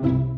you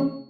Música